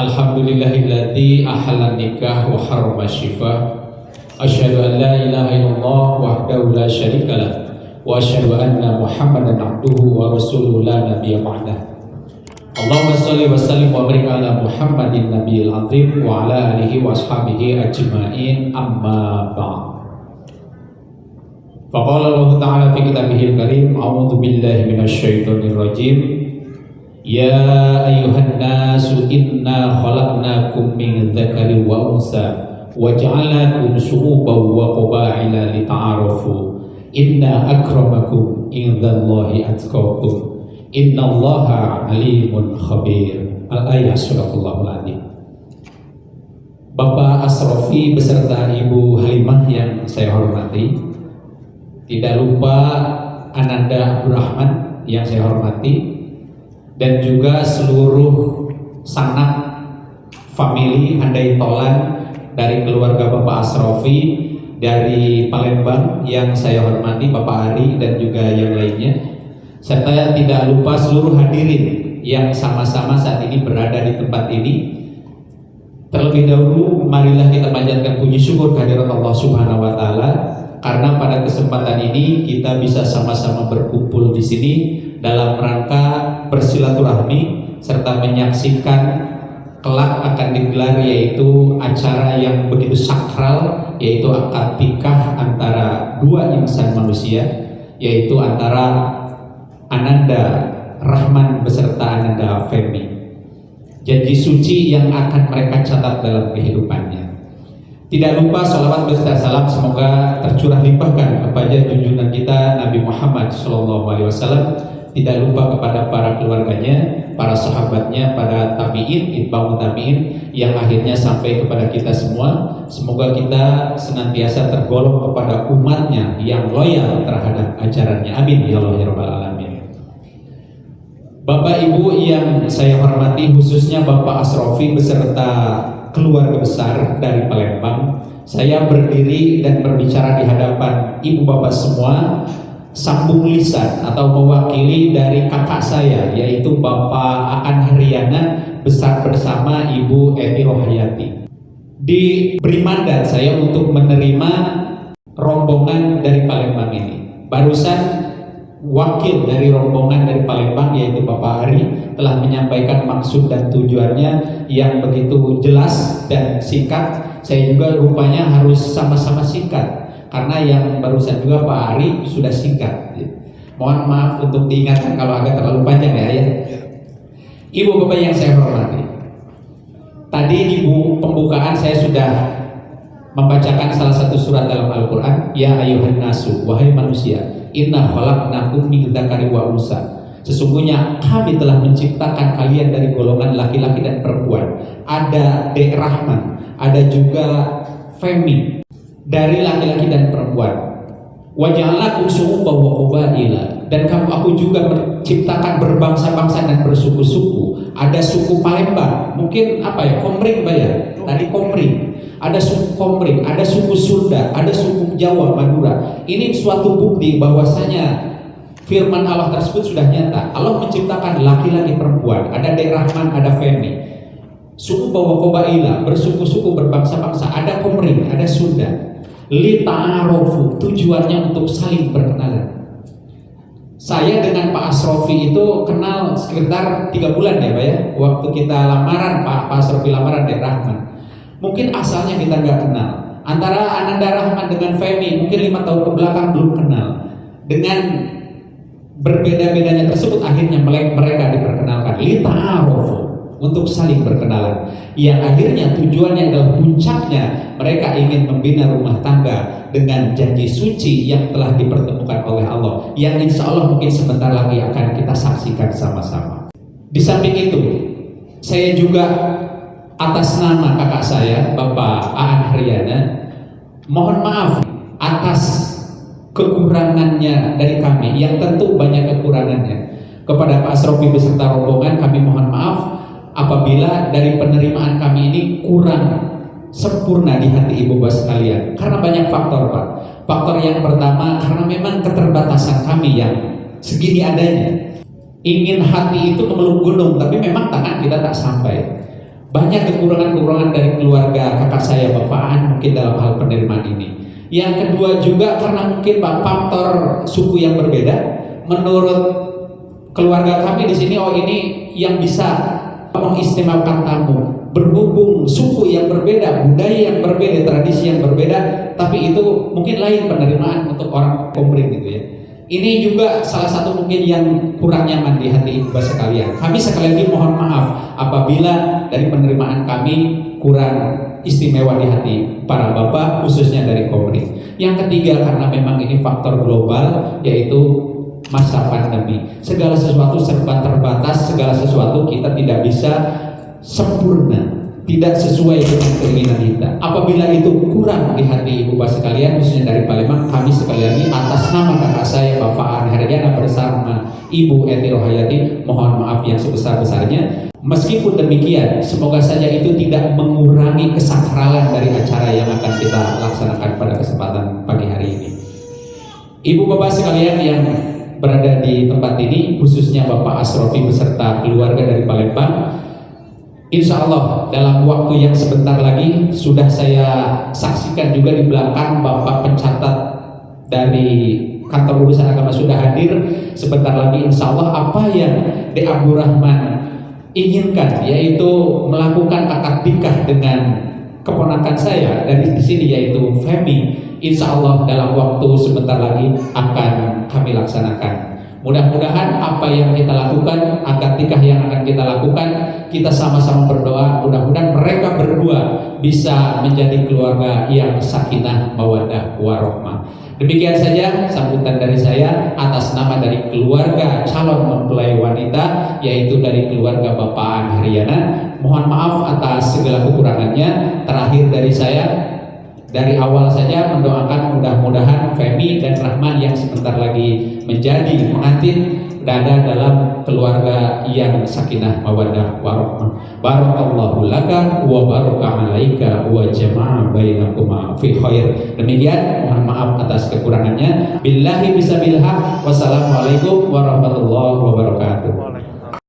Alhamdulillahilladzi ahalla nikah wa harrama shifa. Asyhadu an la ilaha illallah wahdahu la syarika lah wa asyhadu anna Muhammadan abduhu wa rasuluhu la nabiyya ba'dah. Allahumma shalli wa sallim wa barik ala Muhammadin nabiyil azim wa ala alihi wa ashabihi ajma'in amma ba'd. Faqala Allah Ta'ala fi kitabihil karim A'udhu billahi minasyaitonir rajim Ya ayuhan nasu inna khalaqnakum min dzakari wa unsa wa ja'alnakum syu'uban wa qaba'ila lita'arafu. Inna akramakum indallahi atqakum. Innallaha alimun khabir. Al-ayah surahul azim. Bapak Asrofi beserta Ibu Halimah yang saya hormati tidak lupa Ananda Abdurrahman yang saya hormati dan juga seluruh sanak family Handai Tolan dari keluarga Bapak Asrofi dari Palembang yang saya hormati Bapak Ari dan juga yang lainnya. Serta tidak lupa seluruh hadirin yang sama-sama saat ini berada di tempat ini. Terlebih dahulu marilah kita panjatkan puji syukur kehadirat Allah Subhanahu wa taala karena pada kesempatan ini kita bisa sama-sama berkumpul di sini dalam rangka bersilaturahmi serta menyaksikan kelak akan digelar yaitu acara yang begitu sakral yaitu akad nikah antara dua insan manusia yaitu antara Ananda Rahman beserta Ananda Femi. Janji suci yang akan mereka catat dalam kehidupannya. Tidak lupa salawat beserta salam semoga tercurah limpahkan kepada junjungan kita Nabi Muhammad SAW tidak lupa kepada para keluarganya, para sahabatnya, para tabiin, itba'u tabiin yang akhirnya sampai kepada kita semua. Semoga kita senantiasa tergolong kepada umatnya yang loyal terhadap ajarannya. Amin ya Allah ya Rabbal Alamin. Bapak Ibu yang saya hormati khususnya Bapak Asrofi beserta keluarga besar dari Palembang. Saya berdiri dan berbicara di hadapan Ibu Bapak semua sambung lisan atau mewakili dari kakak saya yaitu Bapak Aan Haryana besar bersama Ibu Eti Rohayati. Diberi mandat saya untuk menerima rombongan dari Palembang ini. Barusan wakil dari rombongan dari Palembang yaitu Bapak Hari telah menyampaikan maksud dan tujuannya yang begitu jelas dan singkat. Saya juga rupanya harus sama-sama singkat karena yang barusan juga Pak Ari sudah singkat. Mohon maaf untuk diingatkan kalau agak terlalu panjang ya, ya. Ibu bapak yang saya hormati, tadi ibu pembukaan saya sudah membacakan salah satu surat dalam Al-Quran, Ya ayuhan nasu, wahai manusia, inna khalaqnakum min dzakari wa unsa. Sesungguhnya kami telah menciptakan kalian dari golongan laki-laki dan perempuan. Ada Dek Rahman, ada juga Femi, dari laki-laki dan perempuan. Wajahlah syu'uban wa qabaila dan kamu aku juga menciptakan berbangsa-bangsa dan bersuku-suku. Ada suku Palembang, mungkin apa ya? Komring Pak ya? Tadi Komring. Ada suku Komring, ada suku Sunda, ada suku Jawa, Madura. Ini suatu bukti bahwasanya firman Allah tersebut sudah nyata. Allah menciptakan laki-laki perempuan, ada Rahman, ada Femi. Suku bawa kobaila, bersuku-suku berbangsa-bangsa, ada Komring, ada Sunda lita'arofu tujuannya untuk saling berkenalan saya dengan Pak Asrofi itu kenal sekitar tiga bulan ya Pak ya. Waktu kita lamaran Pak, Pak Asrofi lamaran dari Rahman. Mungkin asalnya kita nggak kenal. Antara Ananda Rahman dengan Femi mungkin lima tahun ke belakang belum kenal. Dengan berbeda-bedanya tersebut akhirnya mereka diperkenalkan. Lita'arofu untuk saling berkenalan. Yang akhirnya tujuannya adalah puncaknya mereka ingin membina rumah tangga dengan janji suci yang telah dipertemukan oleh Allah. Yang insya Allah mungkin sebentar lagi akan kita saksikan sama-sama. Di samping itu saya juga atas nama kakak saya Bapak Aan Haryana mohon maaf atas kekurangannya dari kami. Yang tentu banyak kekurangannya. Kepada Pak Asrofi beserta rombongan kami mohon maaf apabila dari penerimaan kami ini kurang sempurna di hati ibu bapak sekalian karena banyak faktor pak faktor yang pertama karena memang keterbatasan kami yang segini adanya ingin hati itu memeluk gunung tapi memang tangan kita tak sampai banyak kekurangan-kekurangan dari keluarga kakak saya Bapak An mungkin dalam hal penerimaan ini. Yang kedua juga karena mungkin Pak faktor suku yang berbeda. Menurut keluarga kami di sini oh ini yang bisa mengistimewakan tamu berhubung suku yang berbeda, budaya yang berbeda, tradisi yang berbeda, tapi itu mungkin lain penerimaan untuk orang komering gitu ya. Ini juga salah satu mungkin yang kurang nyaman di hati ibu sekalian. Kami sekali lagi mohon maaf apabila dari penerimaan kami kurang istimewa di hati para bapak khususnya dari komering. Yang ketiga karena memang ini faktor global yaitu masa pandemi. Segala sesuatu serba terbatas, segala sesuatu kita tidak bisa sempurna tidak sesuai dengan keinginan kita. Apabila itu kurang di hati ibu bapak sekalian, khususnya dari Palembang, kami sekali lagi atas nama kakak saya Bapak An Haryana bersama Ibu Eti Rohayati, mohon maaf yang sebesar-besarnya. Meskipun demikian, semoga saja itu tidak mengurangi kesakralan dari acara yang akan kita laksanakan pada kesempatan pagi hari ini. Ibu bapak sekalian yang berada di tempat ini, khususnya Bapak Asrofi beserta keluarga dari Palembang, Insya Allah dalam waktu yang sebentar lagi sudah saya saksikan juga di belakang Bapak pencatat dari kantor urusan agama sudah hadir. Sebentar lagi Insya Allah apa yang De Rahman inginkan yaitu melakukan akad nikah dengan keponakan saya dari di sini yaitu Femi Insya Allah dalam waktu sebentar lagi akan kami laksanakan Mudah-mudahan apa yang kita lakukan, akad nikah yang akan kita lakukan, kita sama-sama berdoa. Mudah-mudahan mereka berdua bisa menjadi keluarga yang sakinah, mawadah, warohmah. Demikian saja sambutan dari saya atas nama dari keluarga calon mempelai wanita, yaitu dari keluarga Bapak Haryana. Mohon maaf atas segala kekurangannya. Terakhir dari saya, dari awal saja mendoakan mudah-mudahan Femi dan Rahman yang sebentar lagi menjadi pengantin berada dalam keluarga yang sakinah mawaddah warahmah. Barakallahu laka wa baraka alaika wa jama'a bainakuma fi khair. Demikian mohon maaf atas kekurangannya. Billahi bisabillah. Wassalamualaikum warahmatullahi wabarakatuh.